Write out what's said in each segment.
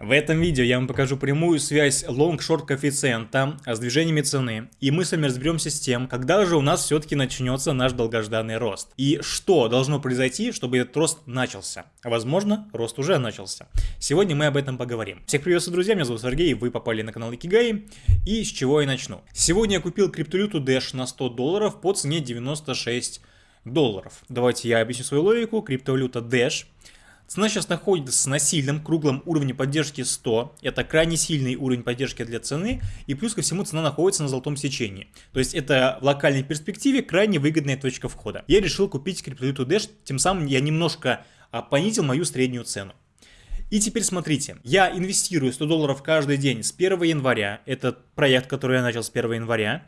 В этом видео я вам покажу прямую связь long-short коэффициента с движениями цены, и мы с вами разберемся с тем, когда же у нас все-таки начнется наш долгожданный рост, и что должно произойти, чтобы этот рост начался. Возможно, рост уже начался. Сегодня мы об этом поговорим. Всех приветствую, друзья, меня зовут Сергей, вы попали на канал Икигай, и с чего я начну. Сегодня я купил криптовалюту Dash на 100 долларов по цене 96 долларов. Давайте я объясню свою логику. Криптовалюта Dash – Цена сейчас находится на сильном круглом уровне поддержки 100. Это крайне сильный уровень поддержки для цены. И плюс ко всему цена находится на золотом сечении. То есть это в локальной перспективе крайне выгодная точка входа. Я решил купить криптовалюту Dash. Тем самым я немножко а, понизил мою среднюю цену. И теперь смотрите, я инвестирую 100 долларов каждый день с 1 января, это проект, который я начал с 1 января,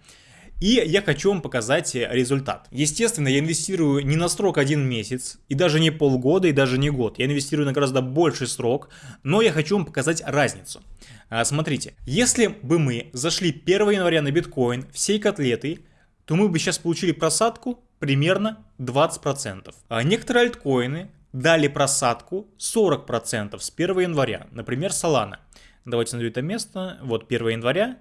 и я хочу вам показать э, результат. Естественно, я инвестирую не на срок один месяц, и даже не полгода, и даже не год. Я инвестирую на гораздо больший срок, но я хочу вам показать разницу. А, смотрите, если бы мы зашли 1 января на биткоин всей котлетой, то мы бы сейчас получили просадку примерно 20%. А некоторые альткоины дали просадку 40% с 1 января, например, Solana. Давайте найду это место. Вот 1 января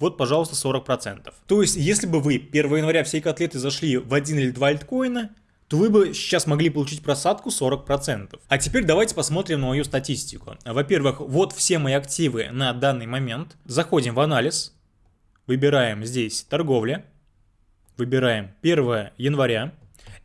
вот, пожалуйста, 40%. То есть, если бы вы 1 января всей котлеты зашли в один или два альткоина, то вы бы сейчас могли получить просадку 40%. А теперь давайте посмотрим на мою статистику. Во-первых, вот все мои активы на данный момент. Заходим в анализ, выбираем здесь торговля, выбираем 1 января,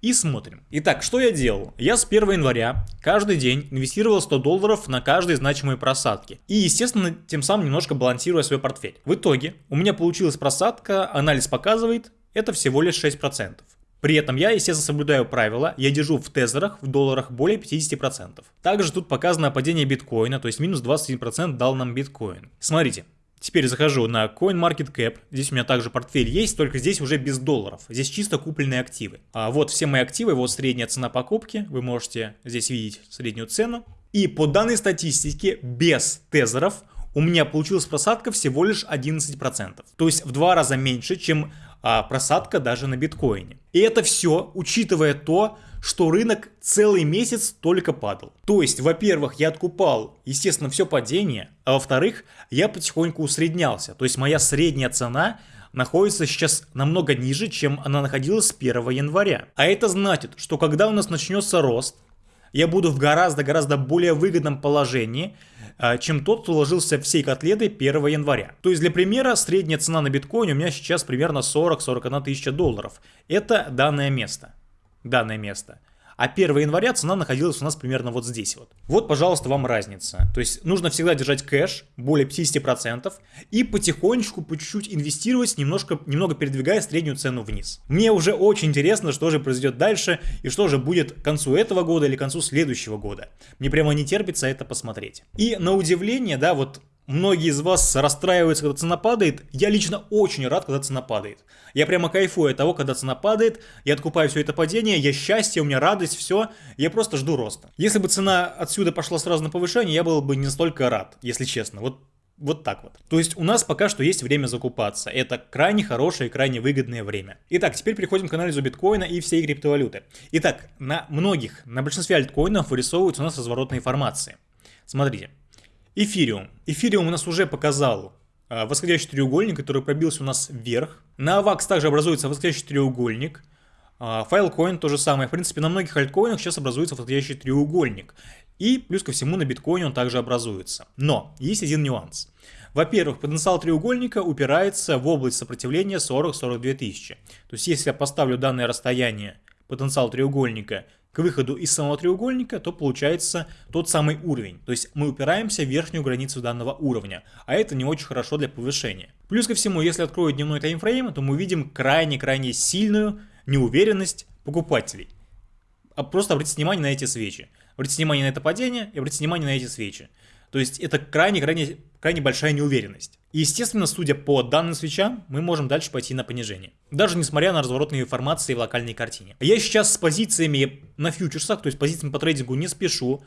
и смотрим. Итак, что я делал? Я с 1 января каждый день инвестировал 100 долларов на каждые значимые просадки. И, естественно, тем самым немножко балансируя свой портфель. В итоге у меня получилась просадка, анализ показывает, это всего лишь 6%. При этом я, естественно, соблюдаю правила, я держу в тезерах, в долларах более 50%. Также тут показано падение биткоина, то есть минус 21% дал нам биткоин. Смотрите, Теперь захожу на CoinMarketCap. Здесь у меня также портфель есть, только здесь уже без долларов. Здесь чисто купленные активы. А вот все мои активы, вот средняя цена покупки. Вы можете здесь видеть среднюю цену. И по данной статистике, без тезеров, у меня получилась просадка всего лишь 11%. То есть в два раза меньше, чем а, просадка даже на биткоине. И это все, учитывая то, что рынок целый месяц только падал. То есть, во-первых, я откупал, естественно, все падение, а во-вторых, я потихоньку усреднялся. То есть, моя средняя цена находится сейчас намного ниже, чем она находилась с 1 января. А это значит, что когда у нас начнется рост, я буду в гораздо-гораздо более выгодном положении, а, чем тот, кто ложился всей котлетой 1 января. То есть для примера, средняя цена на биткоине у меня сейчас примерно 40-41 тысяча долларов. Это данное место данное место. А 1 января цена находилась у нас примерно вот здесь вот. Вот, пожалуйста, вам разница. То есть нужно всегда держать кэш, более 50%, и потихонечку, по чуть-чуть инвестировать, немножко, немного передвигая среднюю цену вниз. Мне уже очень интересно, что же произойдет дальше, и что же будет к концу этого года или к концу следующего года. Мне прямо не терпится это посмотреть. И на удивление, да, вот Многие из вас расстраиваются, когда цена падает. Я лично очень рад, когда цена падает. Я прямо кайфую от того, когда цена падает. Я откупаю все это падение, я счастье, у меня радость, все. Я просто жду роста. Если бы цена отсюда пошла сразу на повышение, я был бы не настолько рад, если честно. Вот вот так вот. То есть у нас пока что есть время закупаться. Это крайне хорошее и крайне выгодное время. Итак, теперь переходим к анализу биткоина и всей криптовалюты. Итак, на многих, на большинстве альткоинов вырисовываются у нас разворотные формации. Смотрите. Эфириум. Эфириум у нас уже показал а, восходящий треугольник, который пробился у нас вверх. На AVAX также образуется восходящий треугольник. Filecoin то же самое. В принципе, на многих альткоинах сейчас образуется восходящий треугольник. И плюс ко всему на биткоине он также образуется. Но есть один нюанс. Во-первых, потенциал треугольника упирается в область сопротивления 40-42 тысячи. То есть если я поставлю данное расстояние потенциал треугольника к выходу из самого треугольника, то получается тот самый уровень. То есть мы упираемся в верхнюю границу данного уровня, а это не очень хорошо для повышения. Плюс ко всему, если открою дневной таймфрейм, то мы увидим крайне-крайне сильную неуверенность покупателей. А просто обратите внимание на эти свечи. Обратите внимание на это падение и обратите внимание на эти свечи. То есть это крайне-крайне крайне большая неуверенность. И естественно, судя по данным свечам, мы можем дальше пойти на понижение. Даже несмотря на разворотные формации в локальной картине. Я сейчас с позициями на фьючерсах, то есть позициями по трейдингу не спешу.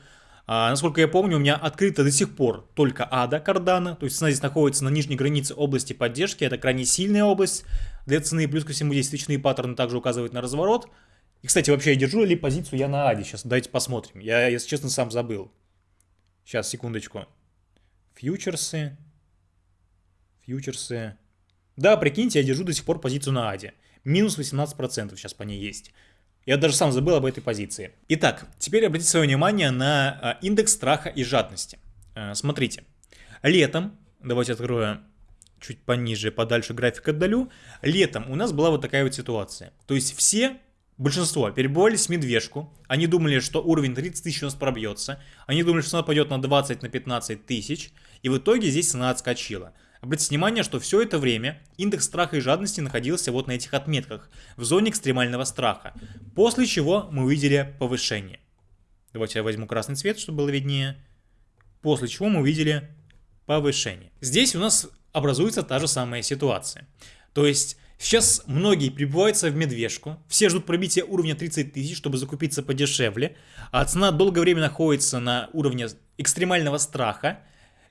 А, насколько я помню, у меня открыта до сих пор только ада кардана, то есть цена здесь находится на нижней границе области поддержки, это крайне сильная область для цены, плюс ко всему здесь свечные паттерны также указывают на разворот. И, кстати, вообще я держу ли позицию я на аде, сейчас давайте посмотрим, я, если честно, сам забыл. Сейчас, секундочку. Фьючерсы. Фьючерсы. Да, прикиньте, я держу до сих пор позицию на АДе. Минус 18% сейчас по ней есть. Я даже сам забыл об этой позиции. Итак, теперь обратите свое внимание на а, индекс страха и жадности. А, смотрите, летом, давайте открою чуть пониже, подальше график отдалю. Летом у нас была вот такая вот ситуация. То есть все, большинство, перебывались в медвежку. Они думали, что уровень 30 тысяч у нас пробьется. Они думали, что цена пойдет на 20, на 15 тысяч. И в итоге здесь цена отскочила. Обратите внимание, что все это время индекс страха и жадности находился вот на этих отметках, в зоне экстремального страха, после чего мы увидели повышение. Давайте я возьму красный цвет, чтобы было виднее. После чего мы увидели повышение. Здесь у нас образуется та же самая ситуация. То есть сейчас многие прибываются в медвежку, все ждут пробития уровня 30 тысяч, чтобы закупиться подешевле, а цена долгое время находится на уровне экстремального страха,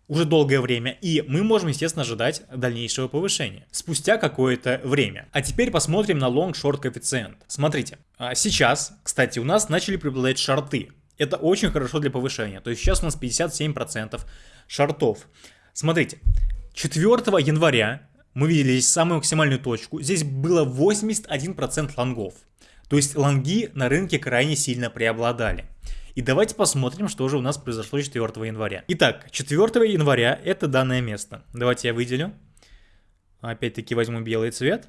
уже долгое время, и мы можем, естественно, ожидать дальнейшего повышения спустя какое-то время. А теперь посмотрим на long-short коэффициент. Смотрите, а сейчас, кстати, у нас начали преобладать шорты. Это очень хорошо для повышения, то есть сейчас у нас 57% шортов. Смотрите, 4 января мы видели здесь самую максимальную точку. Здесь было 81% лонгов. То есть лонги на рынке крайне сильно преобладали. И давайте посмотрим, что же у нас произошло 4 января. Итак, 4 января это данное место. Давайте я выделю. Опять-таки возьму белый цвет.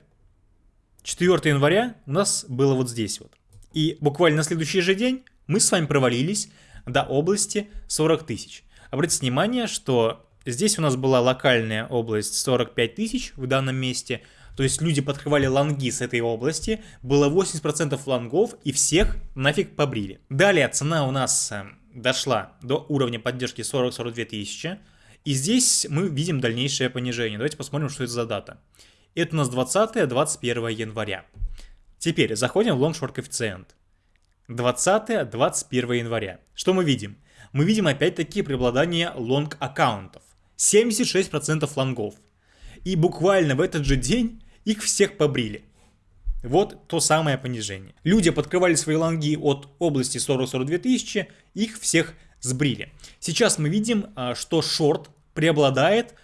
4 января у нас было вот здесь вот. И буквально на следующий же день мы с вами провалились до области 40 тысяч. Обратите внимание, что Здесь у нас была локальная область 45 тысяч в данном месте, то есть люди подкрывали лонги с этой области, было 80% лонгов и всех нафиг побрили. Далее цена у нас э, дошла до уровня поддержки 40-42 тысячи, и здесь мы видим дальнейшее понижение. Давайте посмотрим, что это за дата. Это у нас 20-21 января. Теперь заходим в long-short коэффициент. 20-21 января. Что мы видим? Мы видим опять-таки преобладание long аккаунтов. 76% лонгов. И буквально в этот же день их всех побрили. Вот то самое понижение. Люди подкрывали свои лонги от области 40-42 тысячи, их всех сбрили. Сейчас мы видим, а, что short преобладает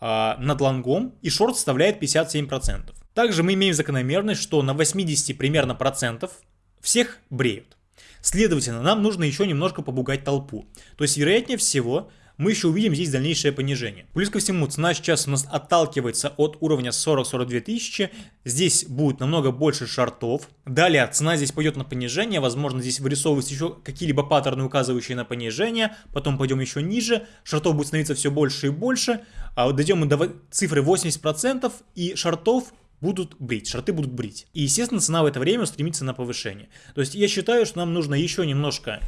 а, над лонгом, и шорт составляет 57%. Также мы имеем закономерность, что на 80 примерно процентов всех бреют. Следовательно, нам нужно еще немножко побугать толпу. То есть, вероятнее всего, мы еще увидим здесь дальнейшее понижение. Плюс ко всему, цена сейчас у нас отталкивается от уровня 40-42 тысячи, здесь будет намного больше шартов. Далее цена здесь пойдет на понижение, возможно здесь вырисовываются еще какие-либо паттерны, указывающие на понижение, потом пойдем еще ниже, шартов будет становиться все больше и больше, а вот дойдем мы до цифры 80% и шартов будут брить, шарты будут брить. И, естественно, цена в это время стремится на повышение. То есть я считаю, что нам нужно еще немножко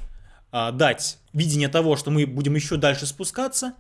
а, дать видение того, что мы будем еще дальше спускаться,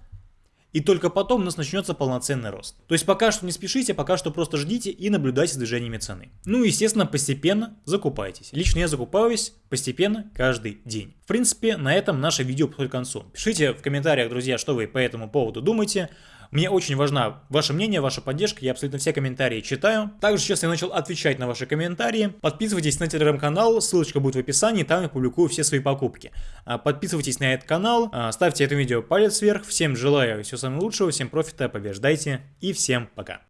и только потом у нас начнется полноценный рост. То есть пока что не спешите, пока что просто ждите и наблюдайте за движениями цены. Ну и естественно постепенно закупайтесь. Лично я закупаюсь постепенно каждый день. В принципе на этом наше видео подходит к концу. Пишите в комментариях, друзья, что вы по этому поводу думаете. Мне очень важна ваше мнение, ваша поддержка, я абсолютно все комментарии читаю. Также сейчас я начал отвечать на ваши комментарии. Подписывайтесь на телеграм-канал, ссылочка будет в описании, там я публикую все свои покупки. А, подписывайтесь на этот канал, а, ставьте этому видео палец вверх. Всем желаю всего самого лучшего, всем профита, побеждайте и всем пока.